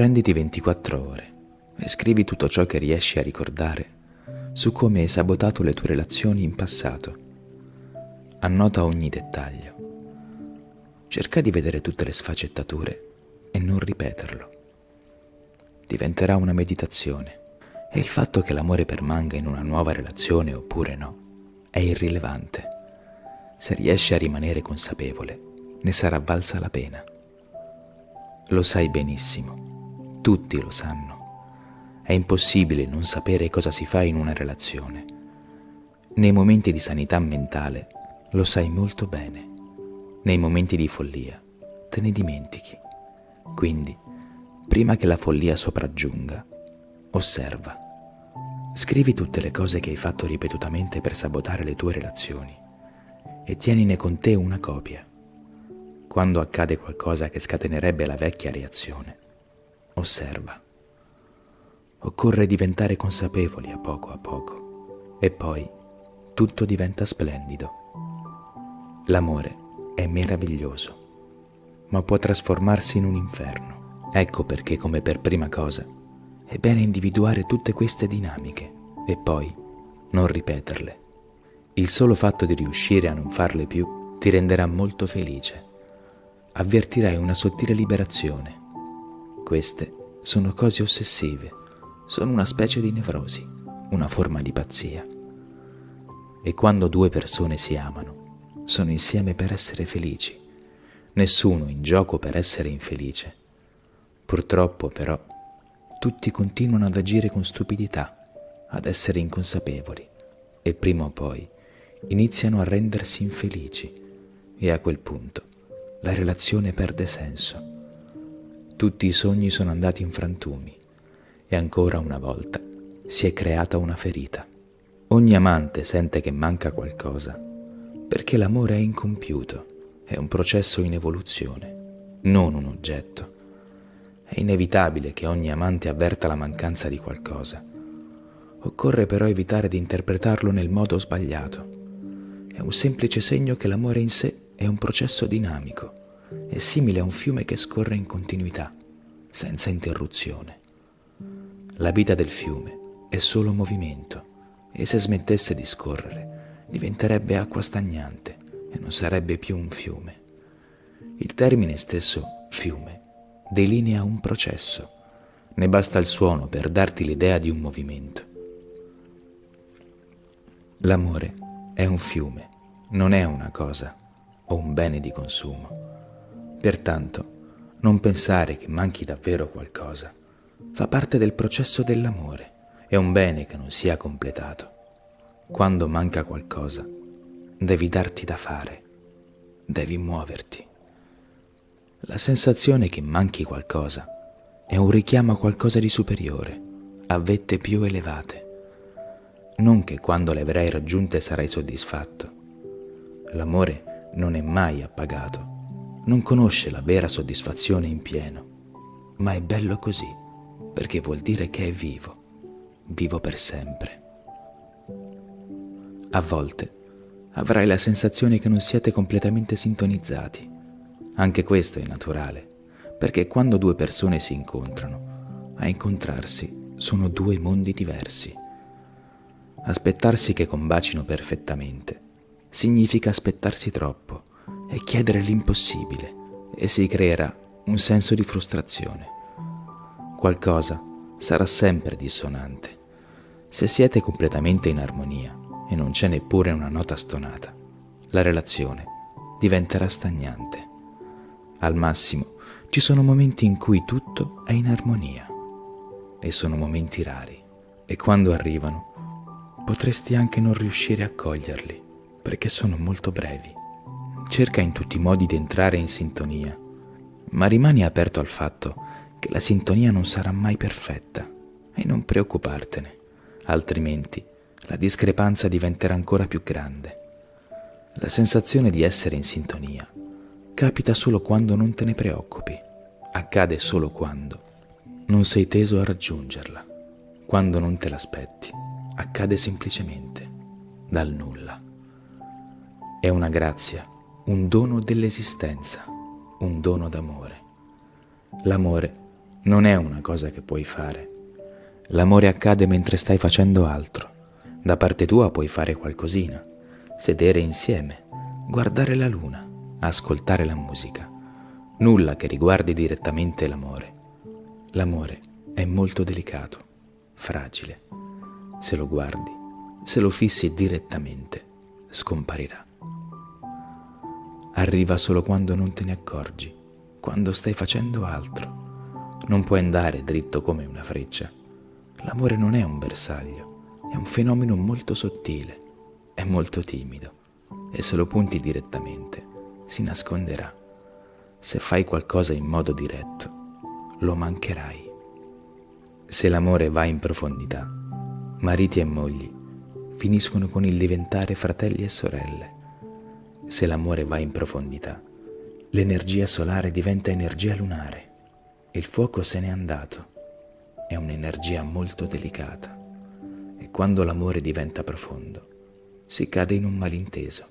Prenditi 24 ore e scrivi tutto ciò che riesci a ricordare su come hai sabotato le tue relazioni in passato. Annota ogni dettaglio. Cerca di vedere tutte le sfaccettature e non ripeterlo. Diventerà una meditazione e il fatto che l'amore permanga in una nuova relazione oppure no è irrilevante. Se riesci a rimanere consapevole, ne sarà valsa la pena. Lo sai benissimo, tutti lo sanno. È impossibile non sapere cosa si fa in una relazione. Nei momenti di sanità mentale lo sai molto bene. Nei momenti di follia te ne dimentichi. Quindi, prima che la follia sopraggiunga, osserva. Scrivi tutte le cose che hai fatto ripetutamente per sabotare le tue relazioni e tienine con te una copia. Quando accade qualcosa che scatenerebbe la vecchia reazione, osserva. Occorre diventare consapevoli a poco a poco e poi tutto diventa splendido. L'amore è meraviglioso, ma può trasformarsi in un inferno. Ecco perché come per prima cosa è bene individuare tutte queste dinamiche e poi non ripeterle. Il solo fatto di riuscire a non farle più ti renderà molto felice. Avvertirai una sottile liberazione. Queste sono cose ossessive sono una specie di nevrosi, una forma di pazzia. E quando due persone si amano, sono insieme per essere felici, nessuno in gioco per essere infelice. Purtroppo però tutti continuano ad agire con stupidità, ad essere inconsapevoli e prima o poi iniziano a rendersi infelici e a quel punto la relazione perde senso. Tutti i sogni sono andati in frantumi e ancora una volta si è creata una ferita. Ogni amante sente che manca qualcosa, perché l'amore è incompiuto, è un processo in evoluzione, non un oggetto. È inevitabile che ogni amante avverta la mancanza di qualcosa. Occorre però evitare di interpretarlo nel modo sbagliato. È un semplice segno che l'amore in sé è un processo dinamico, è simile a un fiume che scorre in continuità, senza interruzione. La vita del fiume è solo movimento e se smettesse di scorrere diventerebbe acqua stagnante e non sarebbe più un fiume. Il termine stesso fiume delinea un processo, ne basta il suono per darti l'idea di un movimento. L'amore è un fiume, non è una cosa o un bene di consumo. Pertanto, non pensare che manchi davvero qualcosa fa parte del processo dell'amore, è un bene che non sia completato. Quando manca qualcosa, devi darti da fare, devi muoverti. La sensazione che manchi qualcosa è un richiamo a qualcosa di superiore, a vette più elevate. Non che quando le avrai raggiunte sarai soddisfatto. L'amore non è mai appagato, non conosce la vera soddisfazione in pieno, ma è bello così perché vuol dire che è vivo, vivo per sempre. A volte avrai la sensazione che non siete completamente sintonizzati. Anche questo è naturale, perché quando due persone si incontrano, a incontrarsi sono due mondi diversi. Aspettarsi che combacino perfettamente significa aspettarsi troppo e chiedere l'impossibile e si creerà un senso di frustrazione qualcosa sarà sempre dissonante. Se siete completamente in armonia e non c'è neppure una nota stonata, la relazione diventerà stagnante. Al massimo ci sono momenti in cui tutto è in armonia e sono momenti rari e quando arrivano potresti anche non riuscire a coglierli perché sono molto brevi. Cerca in tutti i modi di entrare in sintonia, ma rimani aperto al fatto che la sintonia non sarà mai perfetta e non preoccupartene, altrimenti la discrepanza diventerà ancora più grande. La sensazione di essere in sintonia capita solo quando non te ne preoccupi, accade solo quando non sei teso a raggiungerla, quando non te l'aspetti, accade semplicemente dal nulla. È una grazia, un dono dell'esistenza, un dono d'amore. L'amore non è una cosa che puoi fare. L'amore accade mentre stai facendo altro. Da parte tua puoi fare qualcosina, sedere insieme, guardare la luna, ascoltare la musica. Nulla che riguardi direttamente l'amore. L'amore è molto delicato, fragile. Se lo guardi, se lo fissi direttamente, scomparirà. Arriva solo quando non te ne accorgi, quando stai facendo altro. Non puoi andare dritto come una freccia. L'amore non è un bersaglio, è un fenomeno molto sottile, è molto timido e se lo punti direttamente si nasconderà. Se fai qualcosa in modo diretto, lo mancherai. Se l'amore va in profondità, mariti e mogli finiscono con il diventare fratelli e sorelle. Se l'amore va in profondità, l'energia solare diventa energia lunare. Il fuoco se n'è andato. È un'energia molto delicata. E quando l'amore diventa profondo, si cade in un malinteso.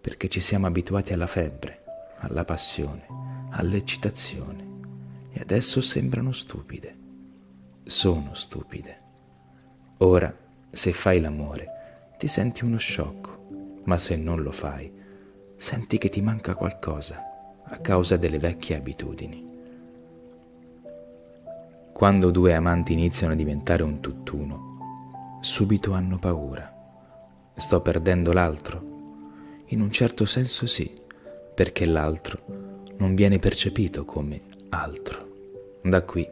Perché ci siamo abituati alla febbre, alla passione, all'eccitazione. E adesso sembrano stupide. Sono stupide. Ora, se fai l'amore, ti senti uno sciocco, ma se non lo fai, senti che ti manca qualcosa a causa delle vecchie abitudini. Quando due amanti iniziano a diventare un tutt'uno, subito hanno paura. Sto perdendo l'altro? In un certo senso sì, perché l'altro non viene percepito come altro. Da qui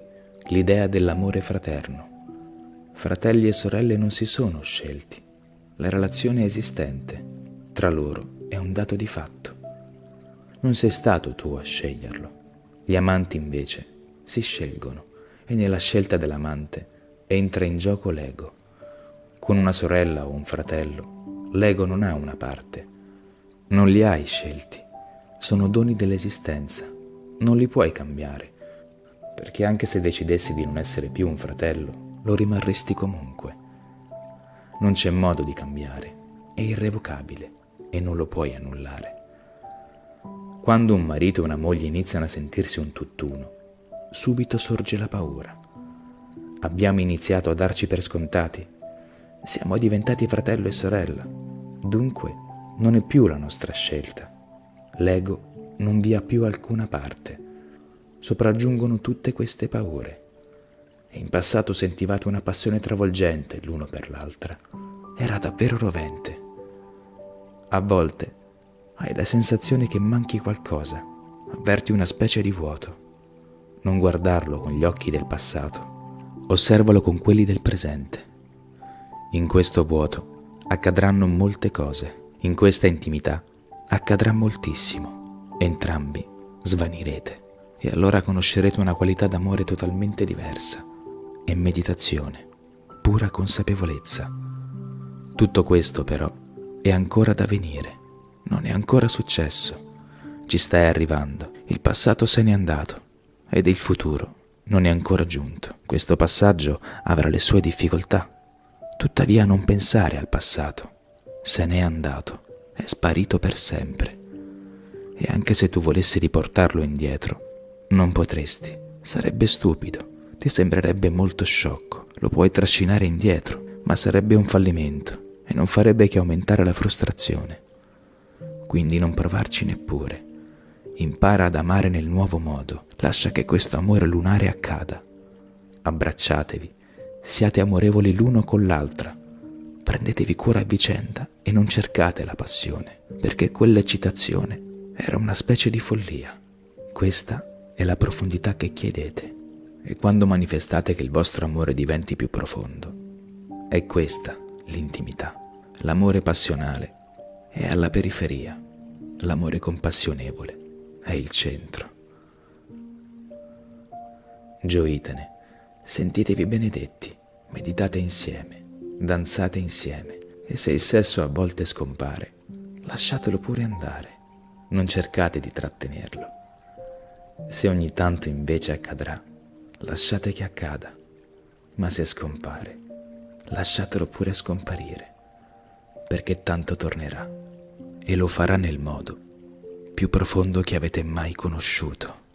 l'idea dell'amore fraterno Fratelli e sorelle non si sono scelti. La relazione è esistente. Tra loro è un dato di fatto. Non sei stato tu a sceglierlo. Gli amanti invece si scelgono e nella scelta dell'amante entra in gioco l'ego. Con una sorella o un fratello, l'ego non ha una parte. Non li hai scelti. Sono doni dell'esistenza. Non li puoi cambiare. Perché anche se decidessi di non essere più un fratello lo rimarresti comunque. Non c'è modo di cambiare, è irrevocabile e non lo puoi annullare. Quando un marito e una moglie iniziano a sentirsi un tutt'uno, subito sorge la paura. Abbiamo iniziato a darci per scontati. Siamo diventati fratello e sorella. Dunque non è più la nostra scelta. L'ego non vi ha più alcuna parte. Sopraggiungono tutte queste paure e in passato sentivate una passione travolgente l'uno per l'altra. Era davvero rovente. A volte hai la sensazione che manchi qualcosa, avverti una specie di vuoto. Non guardarlo con gli occhi del passato, osservalo con quelli del presente. In questo vuoto accadranno molte cose, in questa intimità accadrà moltissimo. Entrambi svanirete e allora conoscerete una qualità d'amore totalmente diversa e meditazione, pura consapevolezza. Tutto questo però è ancora da venire, non è ancora successo. Ci stai arrivando, il passato se n'è andato ed il futuro non è ancora giunto. Questo passaggio avrà le sue difficoltà. Tuttavia non pensare al passato. Se n'è andato, è sparito per sempre. E anche se tu volessi riportarlo indietro, non potresti. Sarebbe stupido ti sembrerebbe molto sciocco, lo puoi trascinare indietro, ma sarebbe un fallimento e non farebbe che aumentare la frustrazione. Quindi non provarci neppure. Impara ad amare nel nuovo modo, lascia che questo amore lunare accada. Abbracciatevi, siate amorevoli l'uno con l'altra, prendetevi cura a vicenda e non cercate la passione, perché quell'eccitazione era una specie di follia. Questa è la profondità che chiedete e quando manifestate che il vostro amore diventi più profondo. È questa l'intimità. L'amore passionale è alla periferia, l'amore compassionevole è il centro. Gioitene, sentitevi benedetti, meditate insieme, danzate insieme e se il sesso a volte scompare, lasciatelo pure andare, non cercate di trattenerlo. Se ogni tanto invece accadrà, lasciate che accada, ma se scompare, lasciatelo pure scomparire, perché tanto tornerà e lo farà nel modo più profondo che avete mai conosciuto.